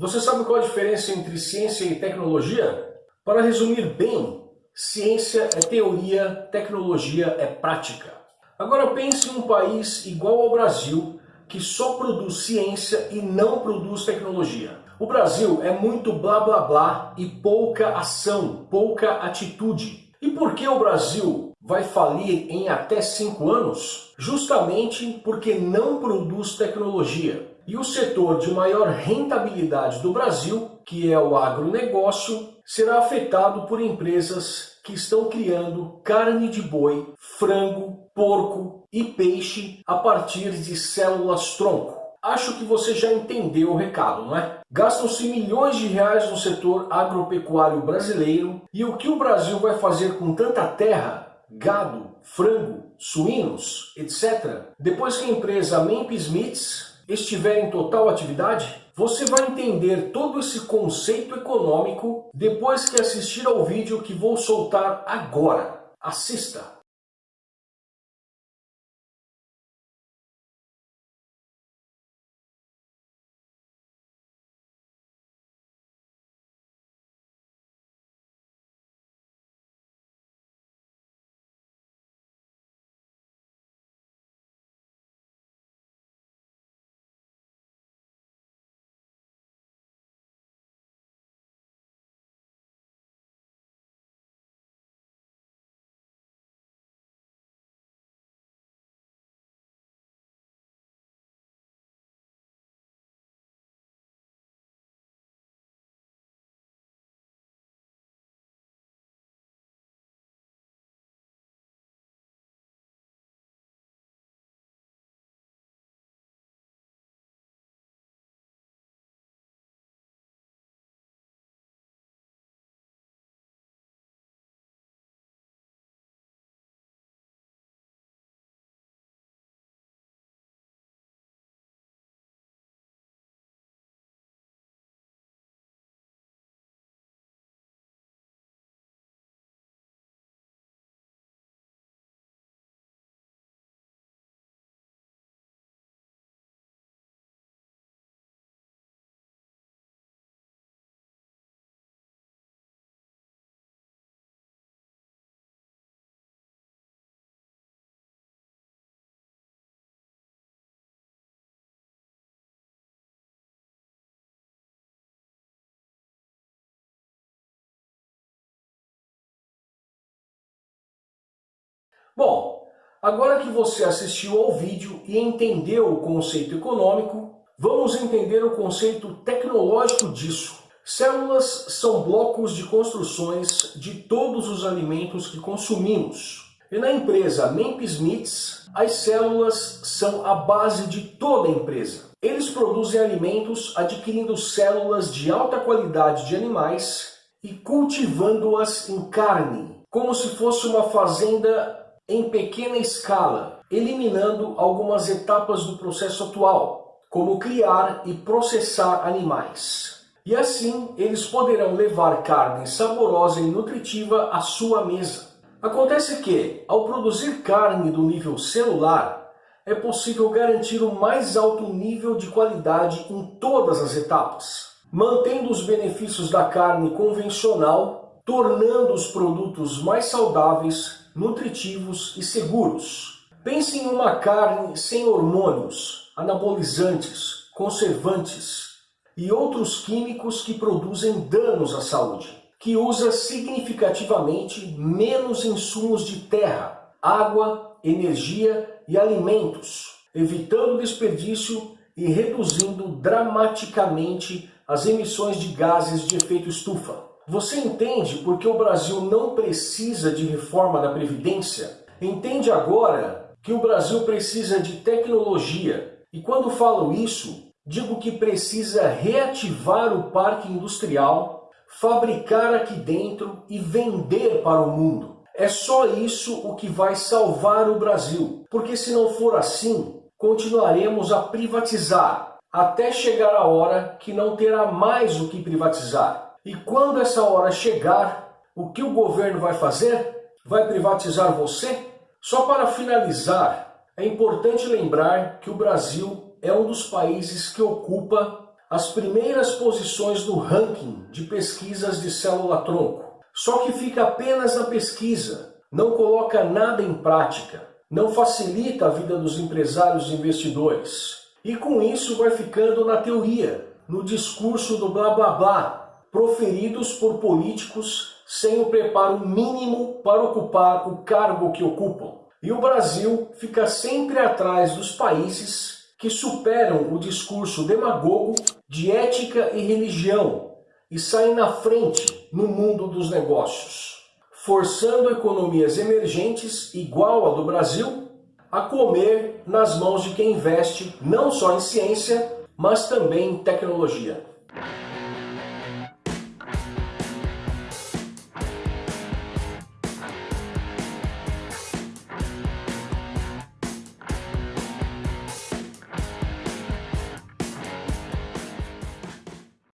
Você sabe qual a diferença entre ciência e tecnologia? Para resumir bem, ciência é teoria, tecnologia é prática. Agora pense em um país igual ao Brasil, que só produz ciência e não produz tecnologia. O Brasil é muito blá blá blá e pouca ação, pouca atitude. E por que o Brasil vai falir em até 5 anos? Justamente porque não produz tecnologia. E o setor de maior rentabilidade do Brasil, que é o agronegócio, será afetado por empresas que estão criando carne de boi, frango, porco e peixe a partir de células-tronco. Acho que você já entendeu o recado, não é? Gastam-se milhões de reais no setor agropecuário brasileiro e o que o Brasil vai fazer com tanta terra, gado, frango, suínos, etc. Depois que a empresa Memphis Meats estiver em total atividade? Você vai entender todo esse conceito econômico depois que assistir ao vídeo que vou soltar agora. Assista! Bom, agora que você assistiu ao vídeo e entendeu o conceito econômico, vamos entender o conceito tecnológico disso. Células são blocos de construções de todos os alimentos que consumimos. E na empresa Memphis Meats, as células são a base de toda a empresa. Eles produzem alimentos adquirindo células de alta qualidade de animais e cultivando-as em carne, como se fosse uma fazenda em pequena escala, eliminando algumas etapas do processo atual, como criar e processar animais. E assim, eles poderão levar carne saborosa e nutritiva à sua mesa. Acontece que, ao produzir carne do nível celular, é possível garantir o mais alto nível de qualidade em todas as etapas, mantendo os benefícios da carne convencional, tornando os produtos mais saudáveis, nutritivos e seguros. Pense em uma carne sem hormônios, anabolizantes, conservantes e outros químicos que produzem danos à saúde, que usa significativamente menos insumos de terra, água, energia e alimentos, evitando desperdício e reduzindo dramaticamente as emissões de gases de efeito estufa. Você entende por que o Brasil não precisa de reforma da Previdência? Entende agora que o Brasil precisa de tecnologia. E quando falo isso, digo que precisa reativar o parque industrial, fabricar aqui dentro e vender para o mundo. É só isso o que vai salvar o Brasil, porque se não for assim, continuaremos a privatizar, até chegar a hora que não terá mais o que privatizar. E quando essa hora chegar, o que o governo vai fazer? Vai privatizar você? Só para finalizar, é importante lembrar que o Brasil é um dos países que ocupa as primeiras posições no ranking de pesquisas de célula-tronco. Só que fica apenas na pesquisa, não coloca nada em prática, não facilita a vida dos empresários e investidores. E com isso vai ficando na teoria, no discurso do blá blá blá, proferidos por políticos sem o preparo mínimo para ocupar o cargo que ocupam. E o Brasil fica sempre atrás dos países que superam o discurso demagogo de ética e religião e saem na frente no mundo dos negócios, forçando economias emergentes igual a do Brasil a comer nas mãos de quem investe não só em ciência, mas também em tecnologia.